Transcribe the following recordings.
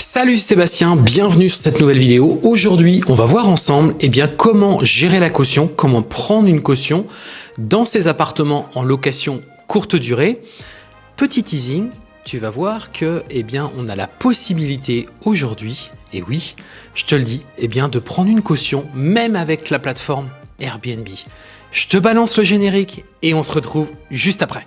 Salut Sébastien, bienvenue sur cette nouvelle vidéo. Aujourd'hui, on va voir ensemble eh comment gérer la caution, comment prendre une caution dans ces appartements en location courte durée. Petit teasing, tu vas voir que eh on a la possibilité aujourd'hui, et oui, je te le dis, eh bien, de prendre une caution même avec la plateforme Airbnb. Je te balance le générique et on se retrouve juste après.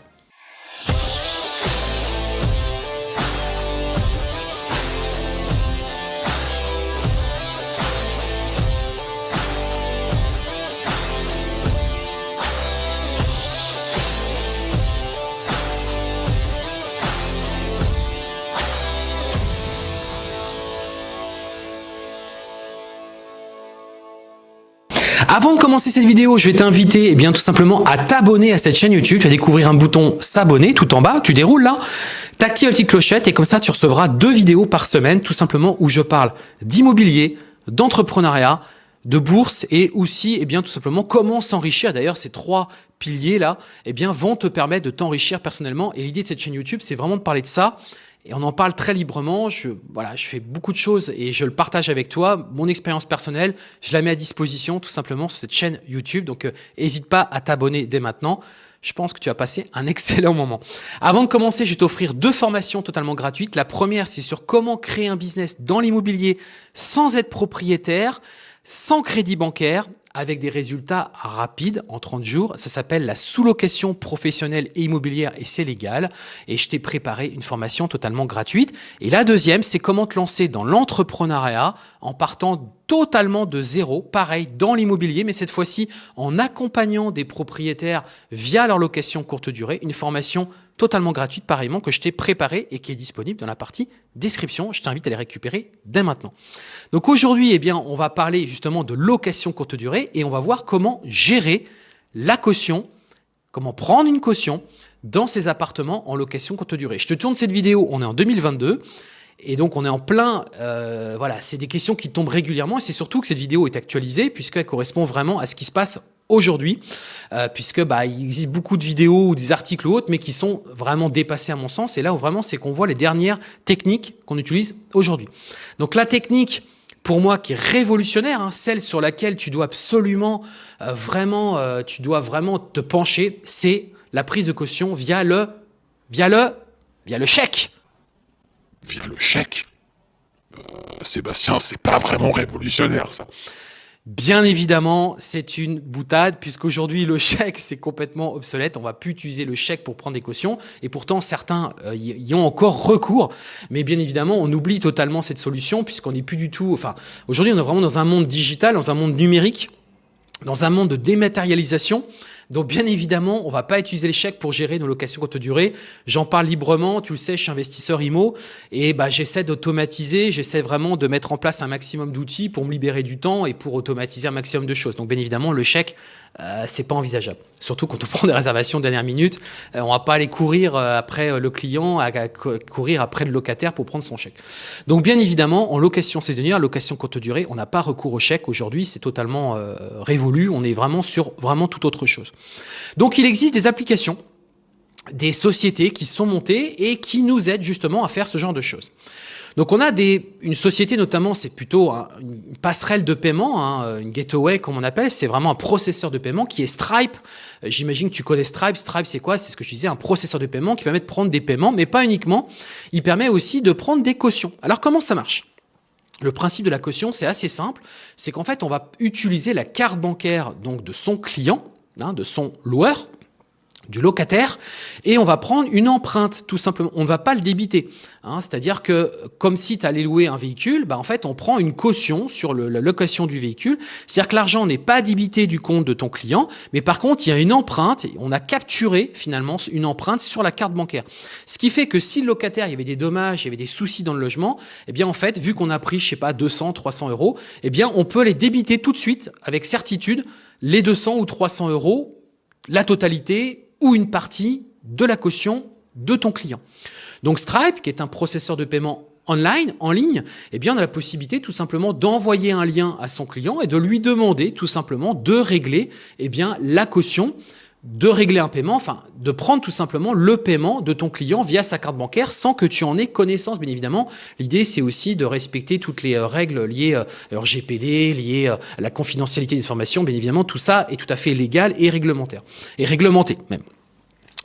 Avant de commencer cette vidéo, je vais t'inviter eh bien tout simplement à t'abonner à cette chaîne YouTube. Tu vas découvrir un bouton s'abonner tout en bas. Tu déroules là, tu actives la petite clochette et comme ça tu recevras deux vidéos par semaine tout simplement où je parle d'immobilier, d'entrepreneuriat, de bourse et aussi eh bien tout simplement comment s'enrichir. D'ailleurs, ces trois piliers là eh bien vont te permettre de t'enrichir personnellement et l'idée de cette chaîne YouTube, c'est vraiment de parler de ça et on en parle très librement. Je, voilà, je fais beaucoup de choses et je le partage avec toi. Mon expérience personnelle, je la mets à disposition tout simplement sur cette chaîne YouTube. Donc, n'hésite euh, pas à t'abonner dès maintenant. Je pense que tu vas passer un excellent moment. Avant de commencer, je vais t'offrir deux formations totalement gratuites. La première, c'est sur comment créer un business dans l'immobilier sans être propriétaire, sans crédit bancaire avec des résultats rapides en 30 jours. Ça s'appelle la sous-location professionnelle et immobilière et c'est légal. Et je t'ai préparé une formation totalement gratuite. Et la deuxième, c'est comment te lancer dans l'entrepreneuriat en partant totalement de zéro, pareil dans l'immobilier, mais cette fois-ci en accompagnant des propriétaires via leur location courte durée, une formation totalement gratuite pareillement que je t'ai préparée et qui est disponible dans la partie description. Je t'invite à les récupérer dès maintenant. Donc aujourd'hui, eh bien, on va parler justement de location courte durée et on va voir comment gérer la caution, comment prendre une caution dans ces appartements en location courte durée. Je te tourne cette vidéo, on est en 2022. Et donc, on est en plein, euh, voilà, c'est des questions qui tombent régulièrement et c'est surtout que cette vidéo est actualisée puisqu'elle correspond vraiment à ce qui se passe aujourd'hui, euh, puisque bah, il existe beaucoup de vidéos ou des articles ou autres, mais qui sont vraiment dépassés à mon sens. Et là vraiment, c'est qu'on voit les dernières techniques qu'on utilise aujourd'hui. Donc la technique, pour moi, qui est révolutionnaire, hein, celle sur laquelle tu dois absolument euh, vraiment, tu dois vraiment te pencher, c'est la prise de caution via le, via le, via le chèque via le chèque? Euh, Sébastien, c'est pas vraiment révolutionnaire ça. Bien évidemment, c'est une boutade puisqu'aujourd'hui le chèque c'est complètement obsolète. On va plus utiliser le chèque pour prendre des cautions et pourtant certains euh, y ont encore recours. Mais bien évidemment, on oublie totalement cette solution puisqu'on n'est plus du tout. Enfin, aujourd'hui, on est vraiment dans un monde digital, dans un monde numérique, dans un monde de dématérialisation. Donc bien évidemment, on va pas utiliser les chèques pour gérer nos locations courte durée. J'en parle librement, tu le sais, je suis investisseur IMO et bah, j'essaie d'automatiser, j'essaie vraiment de mettre en place un maximum d'outils pour me libérer du temps et pour automatiser un maximum de choses. Donc bien évidemment, le chèque, euh, c'est pas envisageable. Surtout quand on prend des réservations de dernière minute, euh, on va pas aller courir euh, après le client, courir après le locataire pour prendre son chèque. Donc bien évidemment, en location saisonnière, location courte durée, on n'a pas recours au chèque aujourd'hui, c'est totalement révolu, on est vraiment sur vraiment toute autre chose. Donc il existe des applications des sociétés qui sont montées et qui nous aident justement à faire ce genre de choses. Donc on a une société notamment, c'est plutôt une passerelle de paiement, hein, une gateway comme on appelle, c'est vraiment un processeur de paiement qui est Stripe. Euh, j'imagine que tu connais Stripe. Stripe c'est quoi? C'est ce que je disais, un processeur de paiement qui permet de prendre des paiements, mais pas uniquement. Il permet aussi de prendre des cautions. Alors comment ça marche? Le principe de la caution, c'est assez simple, c'est qu'en fait, on va utiliser la carte bancaire donc de son client, hein, de son loueur, du locataire et on va prendre une empreinte tout simplement. On ne va pas le débiter. Hein. C'est-à-dire que comme si tu allais louer un véhicule, bah en fait on prend une caution sur la location du véhicule. C'est-à-dire que l'argent n'est pas débité du compte de ton client, mais par contre il y a une empreinte. Et on a capturé finalement une empreinte sur la carte bancaire. Ce qui fait que si le locataire il y avait des dommages, il y avait des soucis dans le logement, eh bien en fait vu qu'on a pris je sais pas 200, 300 euros, eh bien on peut les débiter tout de suite avec certitude les 200 ou 300 euros, la totalité ou une partie de la caution de ton client. Donc Stripe, qui est un processeur de paiement online, en ligne, eh bien, on a la possibilité tout simplement d'envoyer un lien à son client et de lui demander tout simplement de régler eh bien, la caution de régler un paiement, enfin de prendre tout simplement le paiement de ton client via sa carte bancaire sans que tu en aies connaissance, bien évidemment. L'idée, c'est aussi de respecter toutes les euh, règles liées euh, à RGPD, liées euh, à la confidentialité des informations. Bien évidemment, tout ça est tout à fait légal et réglementaire. Et réglementé même.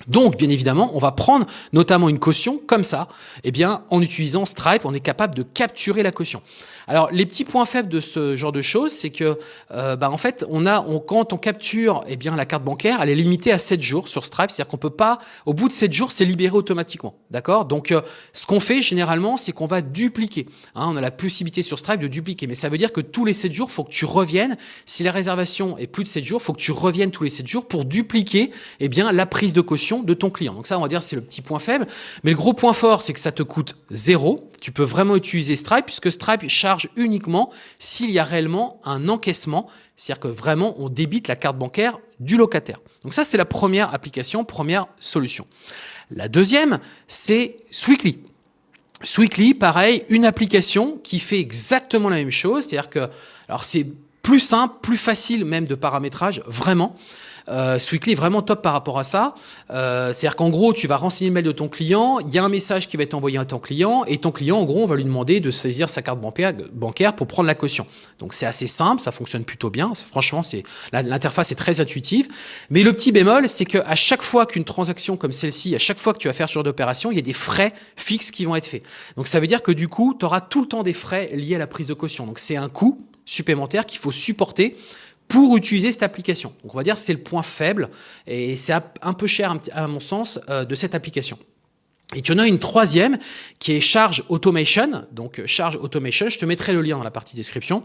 Donc, bien évidemment, on va prendre notamment une caution comme ça. Eh bien, en utilisant Stripe, on est capable de capturer la caution. Alors, les petits points faibles de ce genre de choses, c'est que, euh, bah, en fait, quand on capture eh bien, la carte bancaire, elle est limitée à 7 jours sur Stripe. C'est-à-dire qu'on peut pas, au bout de 7 jours, c'est libéré automatiquement. D'accord? Donc, euh, ce qu'on fait généralement, c'est qu'on va dupliquer. Hein, on a la possibilité sur Stripe de dupliquer. Mais ça veut dire que tous les 7 jours, il faut que tu reviennes. Si la réservation est plus de 7 jours, il faut que tu reviennes tous les 7 jours pour dupliquer eh bien, la prise de caution de ton client. Donc ça, on va dire, c'est le petit point faible. Mais le gros point fort, c'est que ça te coûte zéro. Tu peux vraiment utiliser Stripe puisque Stripe charge uniquement s'il y a réellement un encaissement, c'est-à-dire que vraiment on débite la carte bancaire du locataire. Donc ça, c'est la première application, première solution. La deuxième, c'est Sweekly. Sweekly, pareil, une application qui fait exactement la même chose, c'est-à-dire que, alors c'est plus simple, plus facile même de paramétrage, vraiment. Euh, Sweekly est vraiment top par rapport à ça. Euh, C'est-à-dire qu'en gros, tu vas renseigner le mail de ton client, il y a un message qui va être envoyé à ton client, et ton client, en gros, on va lui demander de saisir sa carte bancaire pour prendre la caution. Donc c'est assez simple, ça fonctionne plutôt bien. Franchement, l'interface est très intuitive. Mais le petit bémol, c'est qu'à chaque fois qu'une transaction comme celle-ci, à chaque fois que tu vas faire ce genre d'opération, il y a des frais fixes qui vont être faits. Donc ça veut dire que du coup, tu auras tout le temps des frais liés à la prise de caution. Donc c'est un coût supplémentaire qu'il faut supporter pour utiliser cette application. Donc on va dire c'est le point faible et c'est un peu cher à mon sens euh, de cette application. Et tu en as une troisième qui est Charge Automation. Donc Charge Automation, je te mettrai le lien dans la partie description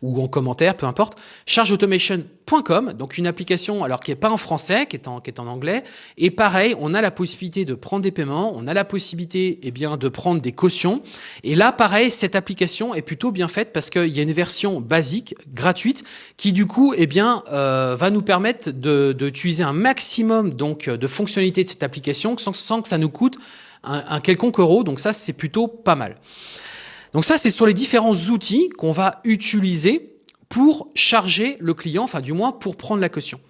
ou en commentaire, peu importe. Chargeautomation.com, donc une application alors qui est pas en français, qui est en, qui est en anglais. Et pareil, on a la possibilité de prendre des paiements, on a la possibilité eh bien de prendre des cautions. Et là, pareil, cette application est plutôt bien faite parce qu'il y a une version basique, gratuite, qui du coup eh bien euh, va nous permettre d'utiliser un maximum donc de fonctionnalités de cette application sans, sans que ça nous coûte un, quelconque euro. Donc ça, c'est plutôt pas mal. Donc ça, c'est sur les différents outils qu'on va utiliser pour charger le client, enfin du moins pour prendre la caution.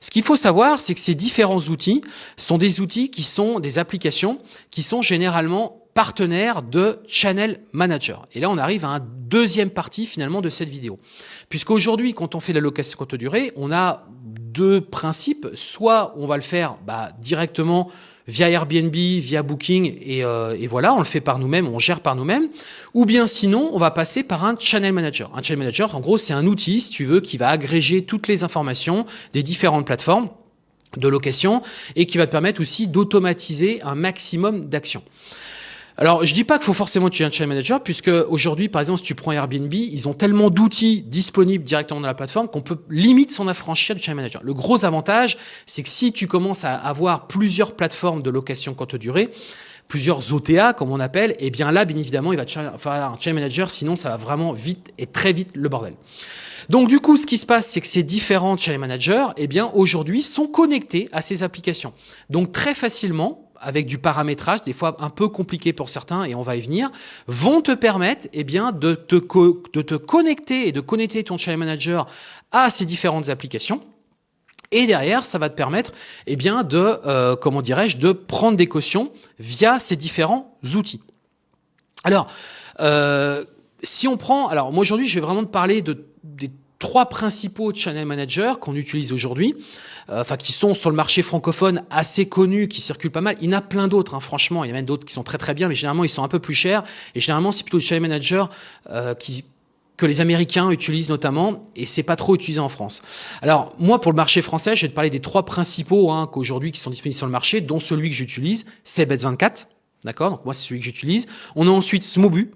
Ce qu'il faut savoir, c'est que ces différents outils sont des outils qui sont des applications qui sont généralement partenaires de Channel Manager. Et là, on arrive à un deuxième partie finalement de cette vidéo. Puisqu'aujourd'hui, quand on fait la location courte durée, on a deux principes. Soit on va le faire bah, directement via Airbnb, via Booking, euh, et, voilà, on le fait par nous-mêmes, on gère par nous-mêmes. Ou bien sinon, on va passer par un channel manager. Un channel manager, en gros, c'est un outil, si tu veux, qui va agréger toutes les informations des différentes plateformes de location et qui va te permettre aussi d'automatiser un maximum d'actions. Alors, je dis pas qu'il faut forcément utiliser un channel manager, puisque aujourd'hui, par exemple, si tu prends Airbnb, ils ont tellement d'outils disponibles directement dans la plateforme qu'on peut limite s'en affranchir du channel manager. Le gros avantage, c'est que si tu commences à avoir plusieurs plateformes de location courte durée, plusieurs OTA, comme on appelle, et eh bien là, bien évidemment, il va faire un channel manager, sinon ça va vraiment vite et très vite le bordel. Donc du coup, ce qui se passe, c'est que ces différents channel managers, eh bien aujourd'hui, sont connectés à ces applications. Donc très facilement, avec du paramétrage, des fois un peu compliqué pour certains, et on va y venir, vont te permettre eh bien, de, te de te connecter et de connecter ton channel manager à ces différentes applications. Et derrière, ça va te permettre eh bien, de, euh, comment dirais-je, de prendre des cautions via ces différents outils. Alors, euh, si on prend, alors moi aujourd'hui, je vais vraiment te parler de, des trois principaux channel managers qu'on utilise aujourd'hui, euh, enfin qui sont sur le marché francophone assez connus, qui circulent pas mal. Il y en a plein d'autres, hein, franchement, il y en a même d'autres qui sont très très bien, mais généralement ils sont un peu plus chers. Et généralement c'est plutôt les channel managers euh, que les Américains utilisent notamment, et c'est pas trop utilisé en France. Alors moi, pour le marché français, je vais te parler des trois principaux hein, qu'aujourd'hui qui sont disponibles sur le marché, dont celui que j'utilise, c'est Bet24, d'accord? Donc moi, c'est celui que j'utilise. On a ensuite Smobu,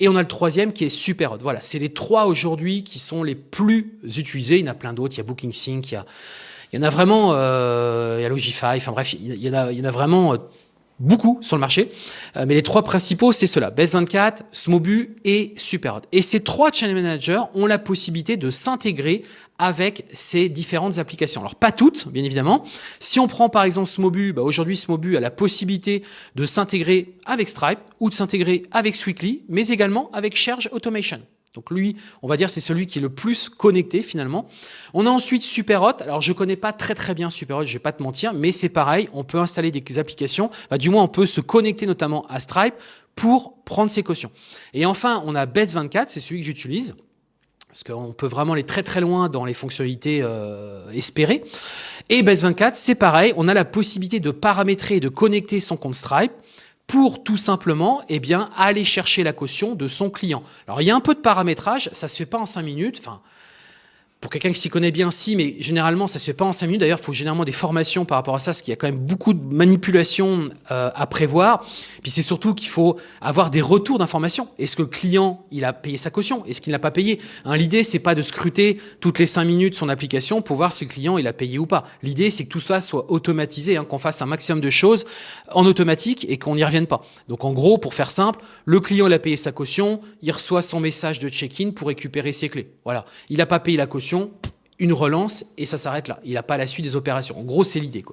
et on a le troisième qui est Superhot. Voilà, c'est les trois aujourd'hui qui sont les plus utilisés. Il y en a plein d'autres. Il y a Booking Sync, il y a, il y en a vraiment, euh, il y a Logify. Enfin bref, il y en a, il y en a vraiment euh, beaucoup sur le marché. Euh, mais les trois principaux, c'est cela. Base24, Smobu et Superhot. Et ces trois channel managers ont la possibilité de s'intégrer avec ces différentes applications. Alors pas toutes, bien évidemment. Si on prend par exemple Smobu, bah aujourd'hui Smobu a la possibilité de s'intégrer avec Stripe ou de s'intégrer avec Sweekly, mais également avec Charge Automation. Donc lui, on va dire c'est celui qui est le plus connecté finalement. On a ensuite Superhot. Alors je connais pas très très bien Superhot, je vais pas te mentir, mais c'est pareil, on peut installer des applications, bah, du moins on peut se connecter notamment à Stripe pour prendre ses cautions. Et enfin, on a Bets24, c'est celui que j'utilise parce qu'on peut vraiment aller très très loin dans les fonctionnalités euh, espérées. Et Base24, c'est pareil, on a la possibilité de paramétrer et de connecter son compte Stripe pour tout simplement eh bien, aller chercher la caution de son client. Alors il y a un peu de paramétrage, ça se fait pas en 5 minutes, enfin pour quelqu'un qui s'y connaît bien, si, mais généralement, ça se fait pas en 5 minutes. D'ailleurs, il faut généralement des formations par rapport à ça, parce qu'il y a quand même beaucoup de manipulations euh, à prévoir. Puis c'est surtout qu'il faut avoir des retours d'informations. Est-ce que le client, il a payé sa caution? Est-ce qu'il n'a pas payé? Hein, L'idée, c'est pas de scruter toutes les 5 minutes son application pour voir si le client, il a payé ou pas. L'idée, c'est que tout ça soit automatisé, hein, qu'on fasse un maximum de choses en automatique et qu'on n'y revienne pas. Donc en gros, pour faire simple, le client, il a payé sa caution, il reçoit son message de check-in pour récupérer ses clés. Voilà. Il n'a pas payé la caution une relance et ça s'arrête là. Il n'a pas la suite des opérations. En gros, c'est l'idée.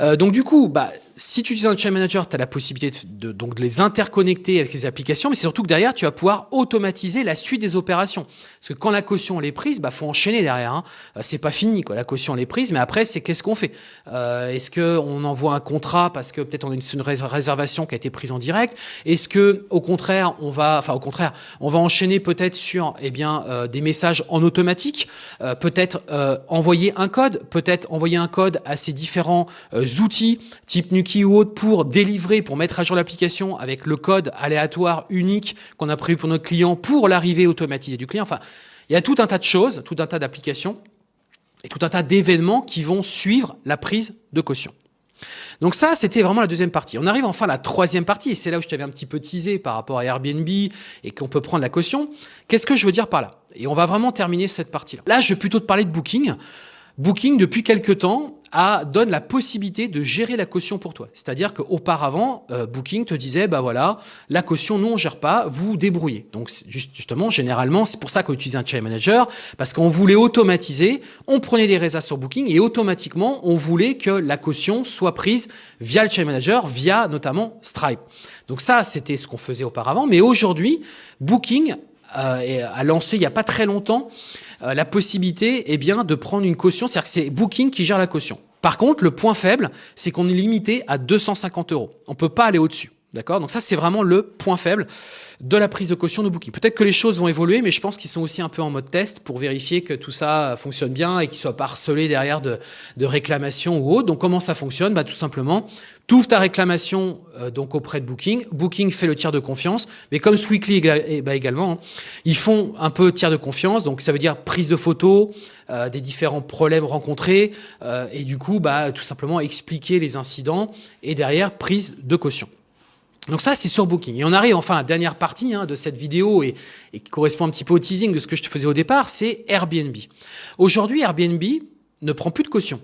Euh, donc du coup, bah, si tu utilises un chain manager, tu as la possibilité de, donc, de les interconnecter avec les applications, mais c'est surtout que derrière, tu vas pouvoir automatiser la suite des opérations. Parce que quand la caution elle est prise, bah faut enchaîner derrière. Hein. Euh, c'est pas fini, quoi. La caution elle est prise, mais après, c'est qu'est-ce qu'on fait? Euh, Est-ce que on envoie un contrat parce que peut-être on a une, réservation qui a été prise en direct? Est-ce que au contraire, on va, enfin au contraire, on va enchaîner peut-être sur, eh bien, euh, des messages en automatique, euh, peut-être euh, envoyer un code, peut-être envoyer un code à ces différents outils type ou autre pour délivrer, pour mettre à jour l'application avec le code aléatoire unique qu'on a prévu pour notre client pour l'arrivée automatisée du client. Enfin, il y a tout un tas de choses, tout un tas d'applications et tout un tas d'événements qui vont suivre la prise de caution. Donc ça, c'était vraiment la deuxième partie. On arrive enfin à la troisième partie, et c'est là où je t'avais un petit peu teasé par rapport à Airbnb et qu'on peut prendre la caution. Qu'est-ce que je veux dire par là? Et on va vraiment terminer cette partie-là. Là, je vais plutôt te parler de Booking. Booking, depuis quelques temps, a, donne la possibilité de gérer la caution pour toi. C'est-à-dire qu'auparavant, euh, Booking te disait, bah voilà, la caution, nous, on gère pas, vous débrouillez. Donc, justement, généralement, c'est pour ça qu'on utilise un chain manager, parce qu'on voulait automatiser, on prenait des résas sur Booking et automatiquement, on voulait que la caution soit prise via le chain manager, via notamment Stripe. Donc ça, c'était ce qu'on faisait auparavant. Mais aujourd'hui, Booking euh, a lancé il n'y a pas très longtemps la possibilité eh bien, de prendre une caution, c'est-à-dire que c'est Booking qui gère la caution. Par contre, le point faible, c'est qu'on est limité à 250 euros. On ne peut pas aller au-dessus. D'accord? Donc ça, c'est vraiment le point faible de la prise de caution de Booking. Peut-être que les choses vont évoluer, mais je pense qu'ils sont aussi un peu en mode test pour vérifier que tout ça fonctionne bien et qu'ils ne soient pas harcelés derrière de, réclamations ou autre. Donc comment ça fonctionne? Bah, Tout simplement, tu ouvres ta réclamation euh, donc auprès de Booking. Booking fait le tiers de confiance, mais comme Sweekly eh, bah, également, hein, ils font un peu tiers de confiance. Donc ça veut dire prise de photos, euh, des différents problèmes rencontrés euh, et du coup, bah, tout simplement expliquer les incidents et derrière prise de caution. Donc ça, c'est sur Booking. Et on arrive enfin à la dernière partie hein, de cette vidéo et, et, qui correspond un petit peu au teasing de ce que je te faisais au départ, c'est Airbnb. Aujourd'hui, Airbnb ne prend plus de caution.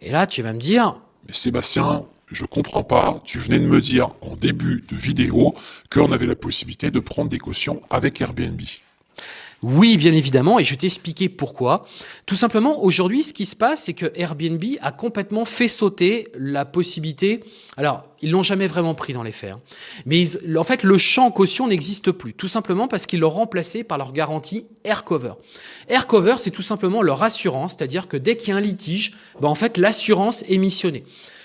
Et là, tu vas me dire... Mais Sébastien, je comprends pas, tu venais de me dire en début de vidéo qu'on avait la possibilité de prendre des cautions avec Airbnb. Oui, bien évidemment, et je vais t'expliquer pourquoi. Tout simplement, aujourd'hui, ce qui se passe, c'est que Airbnb a complètement fait sauter la possibilité... Alors, ils l'ont jamais vraiment pris dans les faits. Hein, mais en fait, le champ caution n'existe plus, tout simplement parce qu'ils l'ont remplacé par leur garantie AirCover. AirCover, c'est tout simplement leur assurance, c'est-à-dire que dès qu'il y a un litige, ben en fait, l'assurance est missionnée.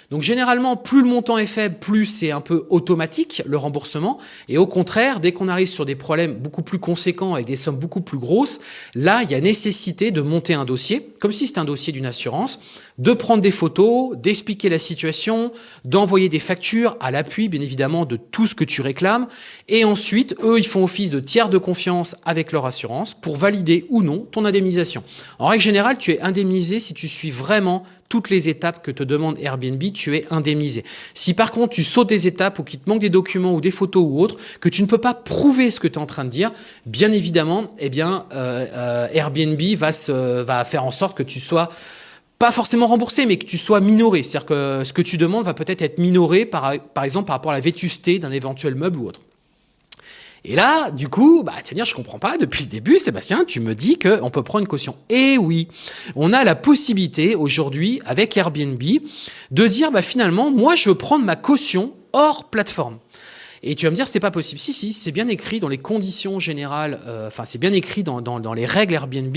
Donc généralement, plus le montant est faible, plus c'est un peu automatique le remboursement. Et au contraire, dès qu'on arrive sur des problèmes beaucoup plus conséquents avec des sommes beaucoup plus grosses, là, il y a nécessité de monter un dossier, comme si c'était un dossier d'une assurance, de prendre des photos, d'expliquer la situation, d'envoyer des factures à l'appui, bien évidemment, de tout ce que tu réclames. Et ensuite, eux, ils font office de tiers de confiance avec leur assurance pour valider ou non ton indemnisation. En règle générale, tu es indemnisé si tu suis vraiment toutes les étapes que te demande Airbnb, tu es indemnisé. Si par contre tu sautes des étapes ou qu'il te manque des documents ou des photos ou autres, que tu ne peux pas prouver ce que tu es en train de dire, bien évidemment, eh bien, euh, euh, Airbnb va, se, va faire en sorte que tu sois pas forcément remboursé, mais que tu sois minoré. C'est-à-dire que ce que tu demandes va peut-être être minoré, par, par exemple, par rapport à la vétusté d'un éventuel meuble ou autre. Et là, du coup, bah, dire, je comprends pas, depuis le début, Sébastien, tu me dis qu'on peut prendre une caution. Eh oui, on a la possibilité aujourd'hui, avec Airbnb, de dire, bah, finalement, moi, je veux prendre ma caution hors plateforme. Et tu vas me dire, c'est pas possible. Si, si, c'est bien écrit dans les conditions générales, euh, enfin, c'est bien écrit dans, dans, dans, les règles Airbnb.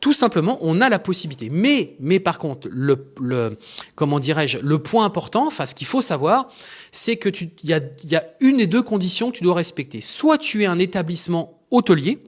Tout simplement, on a la possibilité. Mais, mais par contre, le, le comment dirais-je, le point important, enfin, ce qu'il faut savoir, c'est que tu, il y a, y a une et deux conditions que tu dois respecter. Soit tu es un établissement hôtelier,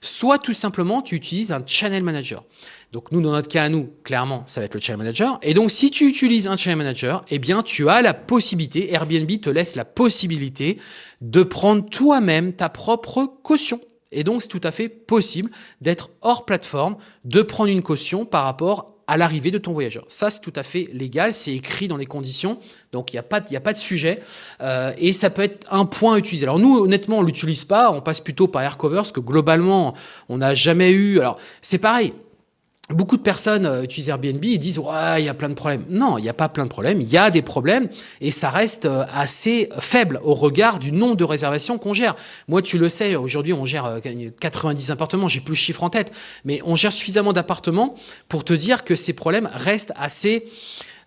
soit tout simplement tu utilises un channel manager. Donc nous, dans notre cas à nous, clairement, ça va être le channel manager. Et donc si tu utilises un channel manager, eh bien tu as la possibilité, Airbnb te laisse la possibilité de prendre toi-même ta propre caution. Et donc c'est tout à fait possible d'être hors plateforme, de prendre une caution par rapport à l'arrivée de ton voyageur. Ça, c'est tout à fait légal, c'est écrit dans les conditions, donc il n'y a, pas, a pas de sujet, euh, et ça peut être un point à utiliser. Alors nous, honnêtement, on l'utilise pas, on passe plutôt par Aircover, parce que globalement, on n'a jamais eu... Alors, c'est pareil, Beaucoup de personnes euh, utilisent Airbnb et disent ouais il y a plein de problèmes. Non, il n'y a pas plein de problèmes, il y a des problèmes et ça reste euh, assez faible au regard du nombre de réservations qu'on gère. Moi tu le sais, aujourd'hui on gère 90 euh, appartements, j'ai plus le chiffre en tête, mais on gère suffisamment d'appartements pour te dire que ces problèmes restent assez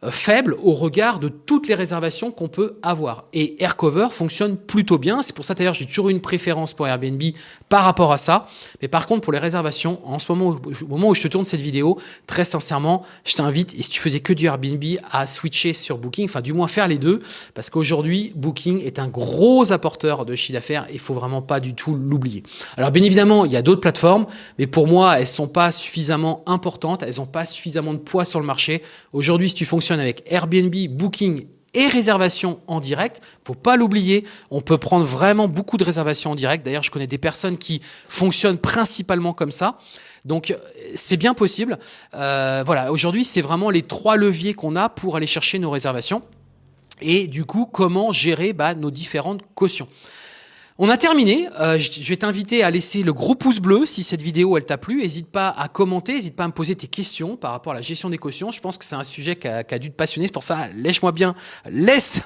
faible au regard de toutes les réservations qu'on peut avoir. Et Aircover fonctionne plutôt bien. C'est pour ça d'ailleurs j'ai toujours une préférence pour Airbnb par rapport à ça. Mais par contre pour les réservations, en ce moment, au moment où je te tourne cette vidéo, très sincèrement, je t'invite, et si tu faisais que du Airbnb, à switcher sur Booking, enfin du moins faire les deux, parce qu'aujourd'hui Booking est un gros apporteur de chiffre d'affaires. Il faut vraiment pas du tout l'oublier. Alors bien évidemment, il y a d'autres plateformes, mais pour moi, elles sont pas suffisamment importantes, elles n'ont pas suffisamment de poids sur le marché. Aujourd'hui, si tu fonctionnes avec Airbnb, Booking et réservation en direct. Faut pas l'oublier, on peut prendre vraiment beaucoup de réservations en direct. D'ailleurs, je connais des personnes qui fonctionnent principalement comme ça. Donc, c'est bien possible. Euh, voilà, aujourd'hui, c'est vraiment les trois leviers qu'on a pour aller chercher nos réservations. Et du coup, comment gérer bah, nos différentes cautions. On a terminé. Euh, je vais t'inviter à laisser le gros pouce bleu si cette vidéo elle t'a plu. N'hésite pas à commenter, n'hésite pas à me poser tes questions par rapport à la gestion des cautions. Je pense que c'est un sujet qui a, qui a, dû te passionner. C'est pour ça, lèche-moi bien, laisse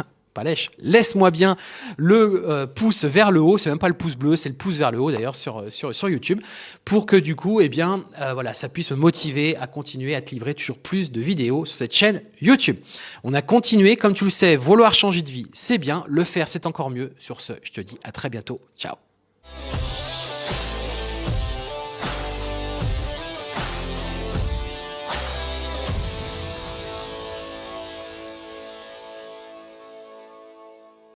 laisse-moi bien le euh, pouce vers le haut, c'est même pas le pouce bleu, c'est le pouce vers le haut d'ailleurs sur, euh, YouTube, pour que du coup, eh bien, euh, voilà, ça puisse me motiver à continuer à te livrer toujours plus de vidéos sur cette chaîne YouTube. On a continué, comme tu le sais, vouloir changer de vie, c'est bien, le faire, c'est encore mieux. Sur ce, je te dis à très bientôt, ciao